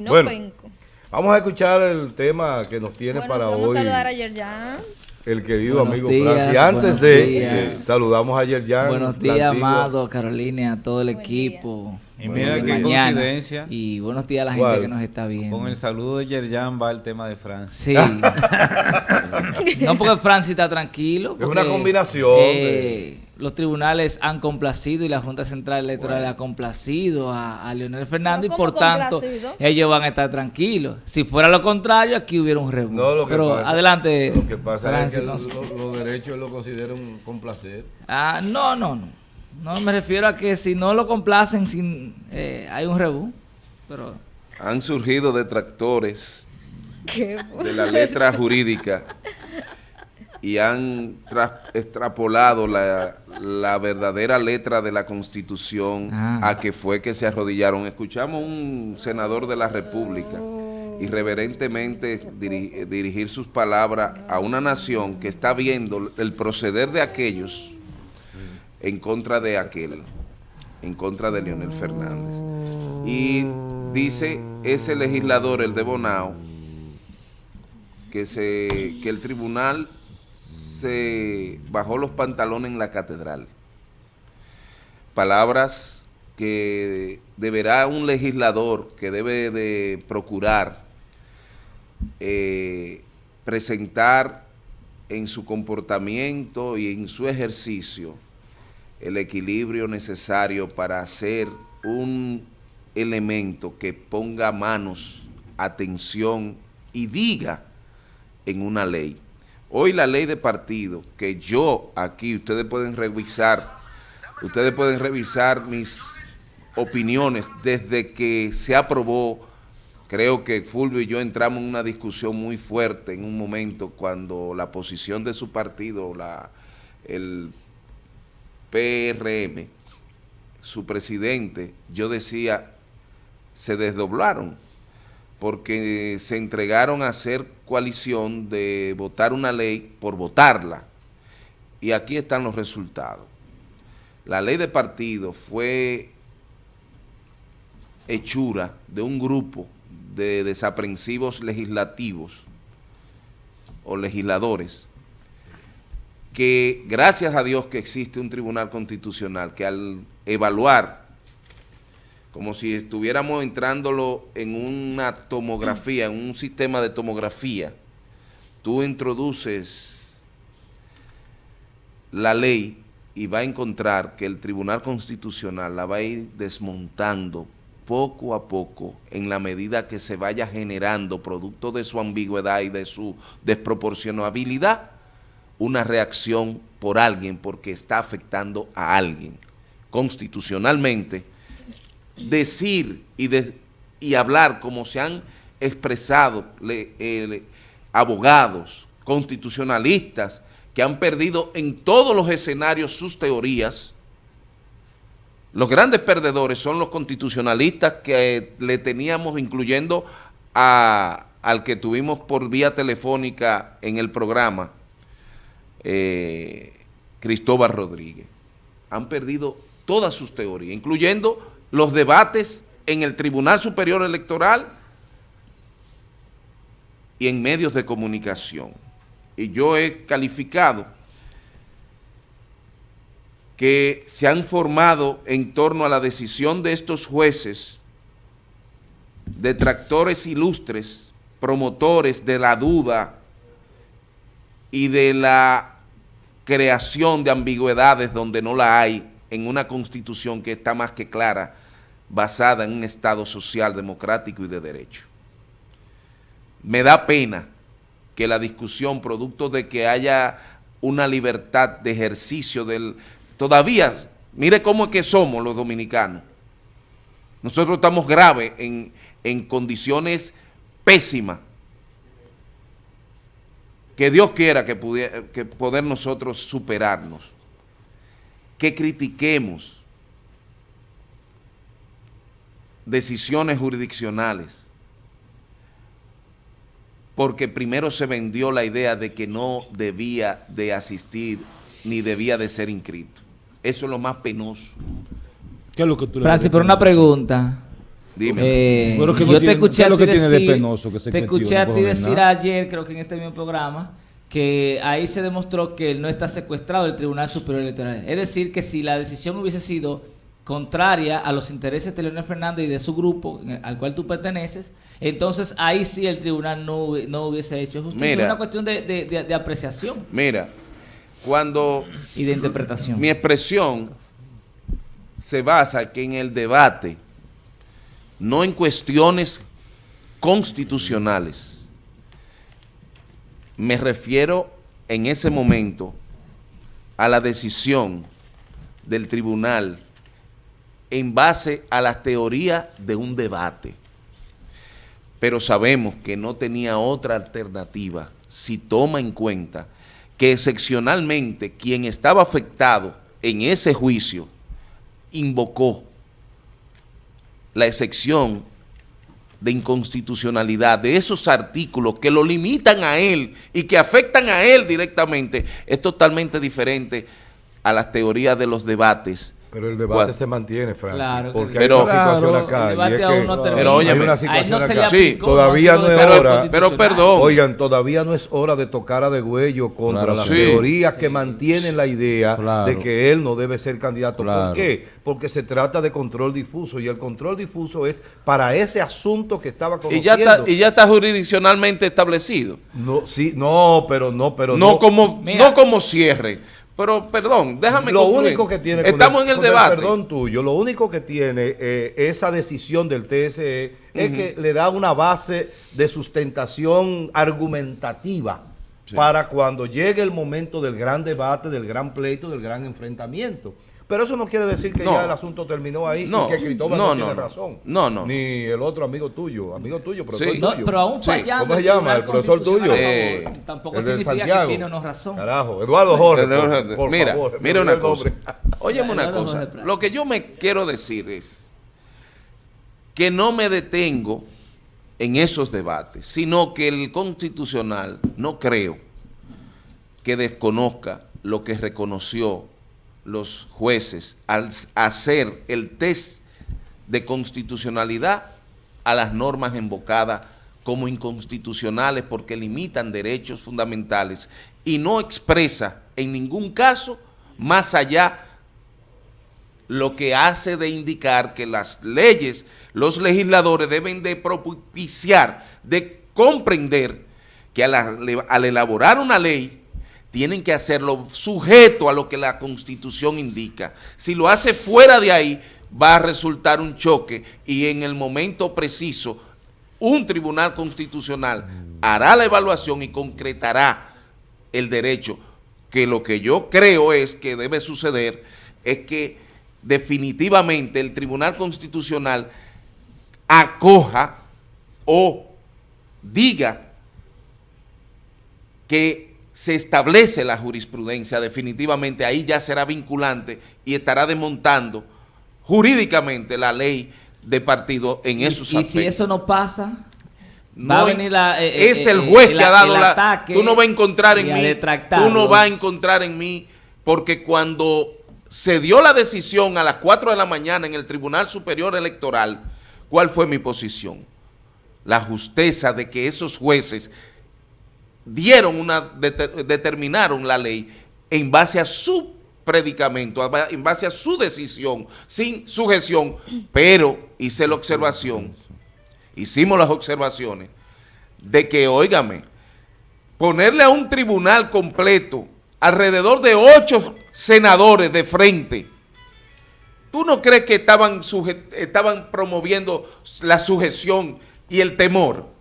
y no penco. Vamos a escuchar el tema que nos tiene para hoy. Vamos a saludar a Yerjan. El querido amigo Francis. Antes de saludamos a Yerjan. Buenos días, Amado, Carolina, a todo el equipo. Y mira qué coincidencia. Y buenos días a la gente que nos está viendo. Con el saludo de Yerjan va el tema de Francis. Sí. no porque Francis está tranquilo. es una combinación. Eh, los tribunales han complacido y la Junta Central Electoral ha complacido a, Leonel Fernández y por tanto ellos van a estar tranquilos. Si fuera lo contrario, aquí hubiera un rebú. No, Pero adelante. Lo que pasa es que los, derechos lo consideran complacer. Ah, no, no, no. No me refiero a que si no lo complacen, sin, eh, hay un rebú. Pero... Han surgido detractores de la letra jurídica y han extrapolado la, verdadera letra de la Constitución ah. a que fue que se arrodillaron. Escuchamos un senador de la República irreverentemente dirigir sus palabras a una nación que está viendo el proceder de aquellos en contra de aquel, en contra de Leonel Fernández. Y dice ese legislador, el de Bonao, que, se, que el tribunal se bajó los pantalones en la catedral. Palabras que deberá un legislador que debe de procurar eh, presentar en su comportamiento y en su ejercicio el equilibrio necesario para hacer un elemento que ponga manos, atención y diga en una ley. Hoy la ley de partido, que yo aquí, ustedes pueden revisar, ustedes pueden revisar mis opiniones desde que se aprobó, creo que Fulvio y yo entramos en una discusión muy fuerte en un momento cuando la posición de su partido, la, el PRM, su presidente, yo decía, se desdoblaron porque se entregaron a hacer coalición de votar una ley por votarla. Y aquí están los resultados. La ley de partido fue hechura de un grupo de desaprensivos legislativos o legisladores que gracias a Dios que existe un tribunal constitucional que al evaluar como si estuviéramos entrándolo en una tomografía, en un sistema de tomografía. Tú introduces la ley y va a encontrar que el Tribunal Constitucional la va a ir desmontando poco a poco en la medida que se vaya generando, producto de su ambigüedad y de su desproporcionabilidad, una reacción por alguien porque está afectando a alguien. Constitucionalmente, decir y, y hablar como se han expresado eh, abogados, constitucionalistas, que han perdido en todos los escenarios sus teorías, los grandes perdedores son los constitucionalistas que le teníamos, incluyendo al que tuvimos por vía telefónica en el programa, eh, Cristóbal Rodríguez. Han perdido todas sus teorías, incluyendo los debates en el Tribunal Superior Electoral y en medios de comunicación. Y yo he calificado que se han formado en torno a la decisión de estos jueces, detractores ilustres, promotores de la duda y de la creación de ambigüedades donde no la hay en una constitución que está más que clara basada en un Estado social, democrático y de derecho. Me da pena que la discusión, producto de que haya una libertad de ejercicio del... Todavía, mire cómo es que somos los dominicanos. Nosotros estamos graves en, en condiciones pésimas. Que Dios quiera que, pudiera, que poder nosotros superarnos. Que critiquemos decisiones jurisdiccionales, porque primero se vendió la idea de que no debía de asistir ni debía de ser inscrito. Eso es lo más penoso. ¿Qué es lo que tú Francis, pero una pregunta. Dime. Eh, yo te escuché a ti decir, te escuché a ti decir ayer, creo que en este mismo programa, que ahí se demostró que él no está secuestrado del Tribunal Superior Electoral. Es decir, que si la decisión hubiese sido contraria a los intereses de Leonel Fernández y de su grupo al cual tú perteneces, entonces ahí sí el tribunal no, no hubiese hecho justicia. es una cuestión de, de, apreciación. Mira, cuando... Y de interpretación. Mi expresión se basa que en el debate, no en cuestiones constitucionales, me refiero en ese momento a la decisión del tribunal en base a la teoría de un debate. Pero sabemos que no tenía otra alternativa si toma en cuenta que excepcionalmente quien estaba afectado en ese juicio invocó la excepción de inconstitucionalidad de esos artículos que lo limitan a él y que afectan a él directamente, es totalmente diferente a las teorías de los debates pero el debate se mantiene, Francis. Claro, porque hay una situación acá. Y es que, pero oye, hay una situación acá. Sí, todavía no es hora. Pero perdón. Oigan, todavía no es hora de tocar a degüello contra las teorías que mantienen la idea de que él no debe ser candidato. ¿Por qué? Porque se trata de control difuso y el control difuso es para ese asunto que estaba conociendo. Y ya está, y ya está jurisdiccionalmente establecido. No, sí, no, pero no, pero no. No, como, no como cierre pero, perdón, déjame Lo único que tiene... Estamos en el debate. perdón tuyo, lo único que tiene eh, esa decisión del TSE es que le da una base de sustentación argumentativa para cuando llegue el momento del gran debate, del gran pleito, del gran enfrentamiento. Pero eso no quiere decir que ya el asunto terminó ahí y que Cristóbal no, tiene razón. No, no. Ni el otro amigo tuyo, amigo tuyo, profesor tuyo. pero aún fallando. ¿Cómo se llama? El profesor tuyo. Eh, tampoco significa Santiago. que tiene una razón. Carajo, Eduardo Jorge, mira, Mira una cosa. Óyeme una cosa. Lo que yo me quiero decir es que no me detengo en esos debates, sino que el constitucional no creo que desconozca lo que reconoció los jueces al hacer el test de constitucionalidad a las normas invocadas como inconstitucionales porque limitan derechos fundamentales y no expresa en ningún caso más allá lo que hace de indicar que las leyes, los legisladores deben de propiciar, de comprender que al elaborar una ley tienen que hacerlo sujeto a lo que la Constitución indica. Si lo hace fuera de ahí, va a resultar un choque y en el momento preciso, un tribunal constitucional hará la evaluación y concretará el derecho, que lo que yo creo es que debe suceder es que definitivamente el tribunal constitucional acoja o diga que se establece la jurisprudencia, definitivamente ahí ya será vinculante y estará desmontando jurídicamente la ley de partido en esos aspectos. Y si eso no pasa, va a venir la, eh, es eh, el juez que ha dado la... Tú no vas a encontrar en mí, tú no vas a encontrar en mí, porque cuando se dio la decisión a las 4 de la mañana en el Tribunal Superior Electoral, ¿cuál fue mi posición? La justeza de que esos jueces dieron una, determinaron la ley en base a su predicamento, en base a su decisión, sin sujeción, pero hice la observación, hicimos las observaciones de que, óigame, ponerle a un tribunal completo alrededor de ocho senadores de frente, ¿tú no crees que estaban, estaban promoviendo la sujeción y el temor?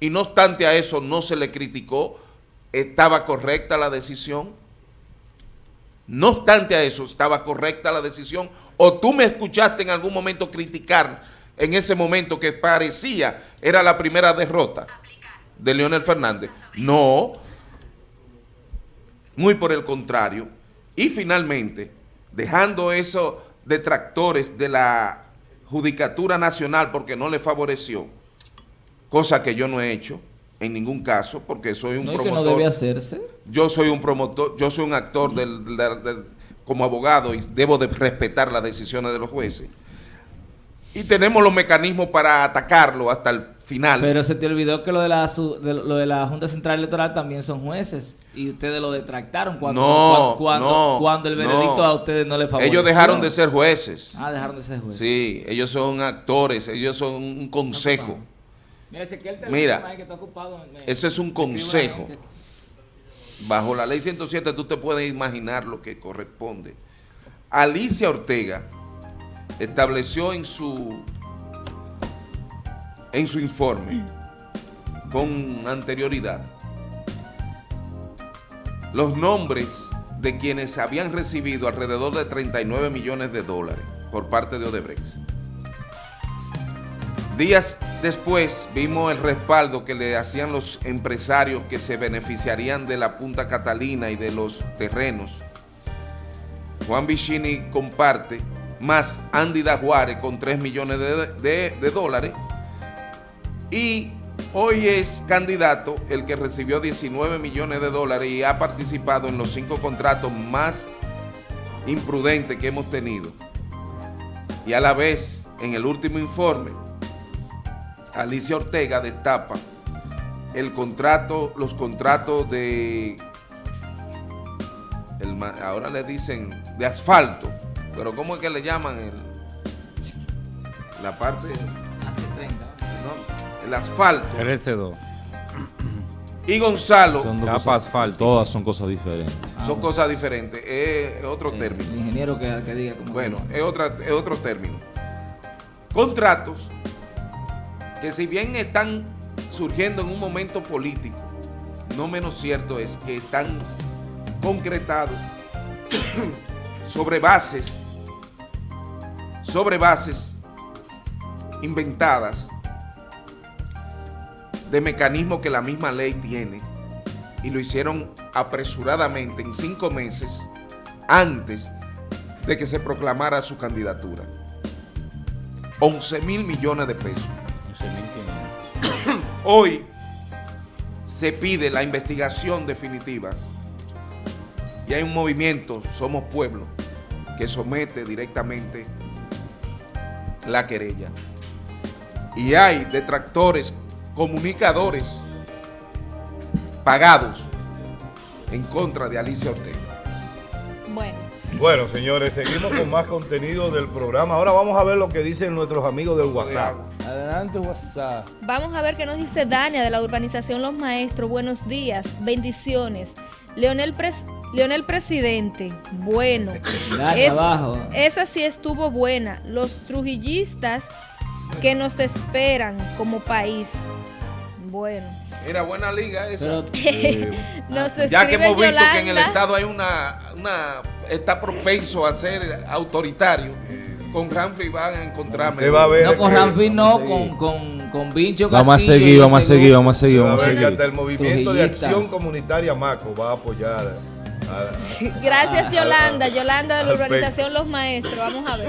Y no obstante a eso no se le criticó, estaba correcta la decisión. No obstante a eso, estaba correcta la decisión. O tú me escuchaste en algún momento criticar en ese momento que parecía era la primera derrota de Leonel Fernández. No, muy por el contrario. Y finalmente, dejando esos detractores de la Judicatura Nacional porque no le favoreció, cosa que yo no he hecho en ningún caso, porque soy un promotor. no debe hacerse? Yo soy un promotor, yo soy un actor del, como abogado y debo de respetar las decisiones de los jueces. y tenemos los mecanismos para atacarlo hasta el final. Pero se te olvidó que lo de la, lo de la Junta Central Electoral también son jueces y ustedes lo detractaron cuando, cuando, cuando, el veredicto a ustedes no le favoreció. Ellos dejaron de ser jueces. Ah, dejaron de ser jueces. Sí, ellos son actores, ellos son un consejo. Mira, Mira que está ocupado, ese es un consejo. Bajo la ley 107 tú te puedes imaginar lo que corresponde. Alicia Ortega estableció en su en su informe con anterioridad los nombres de quienes habían recibido alrededor de 39 millones de dólares por parte de Odebrecht. Días después vimos el respaldo que le hacían los empresarios que se beneficiarían de la Punta Catalina y de los terrenos. Juan Vicini comparte, más Andy Dajuárez con 3 millones de dólares y hoy es candidato el que recibió 19 millones de dólares y ha participado en los cinco contratos más imprudentes que hemos tenido. Y a la vez, en el último informe, Alicia Ortega destapa el contrato, los contratos de, ahora le dicen, de asfalto, pero ¿cómo es que le llaman el, la parte? Hace 30 el asfalto. RC2. Y Gonzalo. Son asfalto. Todas son cosas diferentes. son cosas diferentes. Es otro término. El ingeniero que, diga Bueno, es, otra, es otro término. Contratos que si bien están surgiendo en un momento político, no menos cierto es que están concretados sobre bases, sobre bases inventadas de mecanismos que la misma ley tiene y lo hicieron apresuradamente en cinco meses antes de que se proclamara su candidatura. 11 mil millones de pesos. Hoy se pide la investigación definitiva y hay un movimiento, Somos Pueblo, que somete directamente la querella. Y hay detractores comunicadores pagados en contra de Alicia Ortega. Bueno. Bueno, señores, seguimos con más contenido del programa. Ahora vamos a ver lo que dicen nuestros amigos del WhatsApp. Adelante, WhatsApp. Vamos a ver qué nos dice Dania de la urbanización Los Maestros. Buenos días, bendiciones. Leonel, Leonel Presidente, bueno. esa sí estuvo buena. Los trujillistas que nos esperan como país. Bueno. Mira, buena liga esa. ya que hemos visto que en el Estado hay una, una está propenso a ser autoritario. Con Ramfi van a encontrarme. Va a no, con Ramfi no, con, con, con Vincho Vamos a seguir, vamos a seguir, vamos a seguir, vamos a seguir. Hasta el movimiento de acción comunitaria Maco va a apoyar. Gracias Yolanda, Yolanda de la urbanización Los Maestros. Vamos a ver.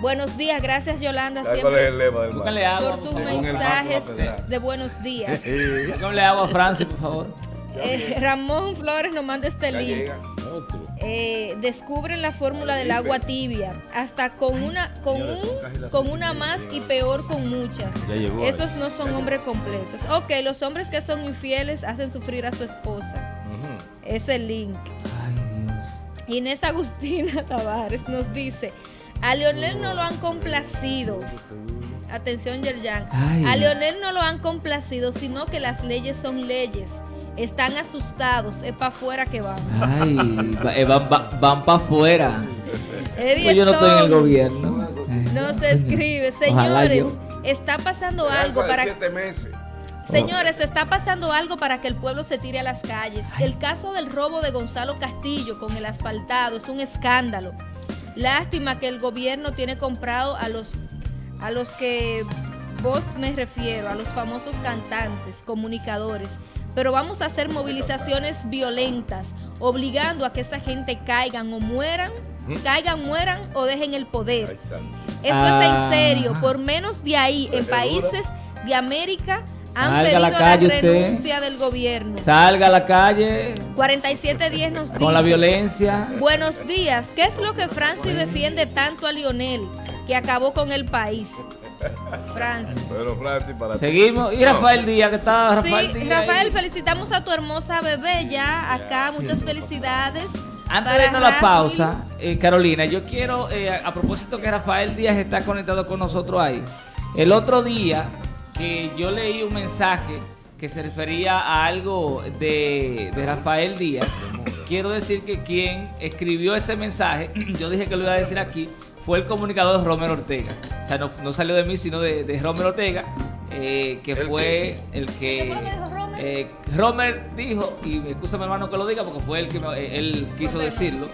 Buenos días, gracias Yolanda siempre por tus mensajes de buenos días. le agua a Francis, por favor. Eh, Ramón Flores nos manda este link. Eh, descubren la fórmula del agua tibia, hasta con una, con, con una más y peor con muchas. Esos no son hombres completos. Ok, los hombres que son infieles hacen sufrir a su esposa. Es el link. Inés Agustina Tavares nos dice, a Leonel no lo han complacido. Atención, Yerjan. A Leonel no lo han complacido, sino que las leyes son leyes. Están asustados, es para afuera que van. Ay, eh, van, para afuera. Pues yo no estoy en el gobierno. No se escribe. Señores, está pasando algo para... Señores, está pasando algo para que el pueblo se tire a las calles. El caso del robo de Gonzalo Castillo con el asfaltado es un escándalo. Lástima que el gobierno tiene comprado a los, a los que vos me refiero, a los famosos cantantes, comunicadores. Pero vamos a hacer movilizaciones violentas, obligando a que esa gente caigan o mueran, caigan, mueran o dejen el poder. Esto es en ah. serio. Por menos de ahí, en países de América, han pedido la, renuncia del gobierno. Salga a la calle. 47 días nos Con la violencia. Buenos días. ¿Qué es lo que Francis defiende tanto a Lionel, que acabó con el país? Francis. Bueno, Francis, para Seguimos. Y Rafael Díaz, que está Rafael sí, Rafael, felicitamos a tu hermosa bebé ya acá. Muchas felicidades. Antes de irnos a la pausa, eh, Carolina, yo quiero, eh, a propósito que Rafael Díaz está conectado con nosotros ahí, el otro día que yo leí un mensaje que se refería a algo de, de Rafael Díaz, quiero decir que quien escribió ese mensaje, yo dije que lo iba a decir aquí, fue el comunicador Romero Ortega. O sea, no, salió de mí, sino de, de Romero Ortega, eh, que fue el que... Eh, Romer dijo, y me excusa mi hermano que lo diga porque fue el que eh, él quiso decirlo,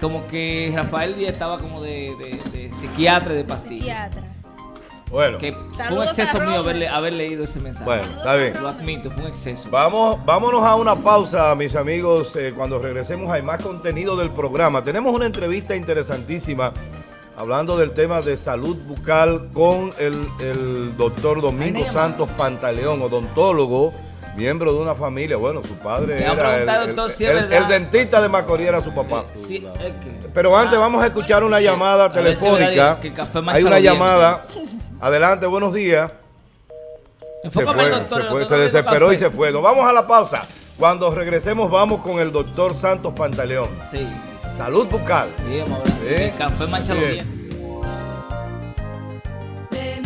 como que Rafael Díaz estaba como de, de, psiquiatra de pastillas. Bueno, que fue un exceso mío haber, leído ese mensaje. Bueno, está bien. Lo admito, fue un exceso. Vamos, vámonos a una pausa, mis amigos. Eh, cuando regresemos hay más contenido del programa. Tenemos una entrevista interesantísima hablando del tema de salud bucal con el, el doctor Domingo Santos Pantaleón, odontólogo miembro de una familia. Bueno, su padre era el, dentista de Macorís era su papá. Pero antes vamos a escuchar una llamada telefónica. Hay una llamada. Adelante, buenos días. Se fue, se, desesperó y se fue. Nos vamos a la pausa. Cuando regresemos vamos con el doctor Santos Pantaleón. Sí. Salud bucal. Sí, café mancha los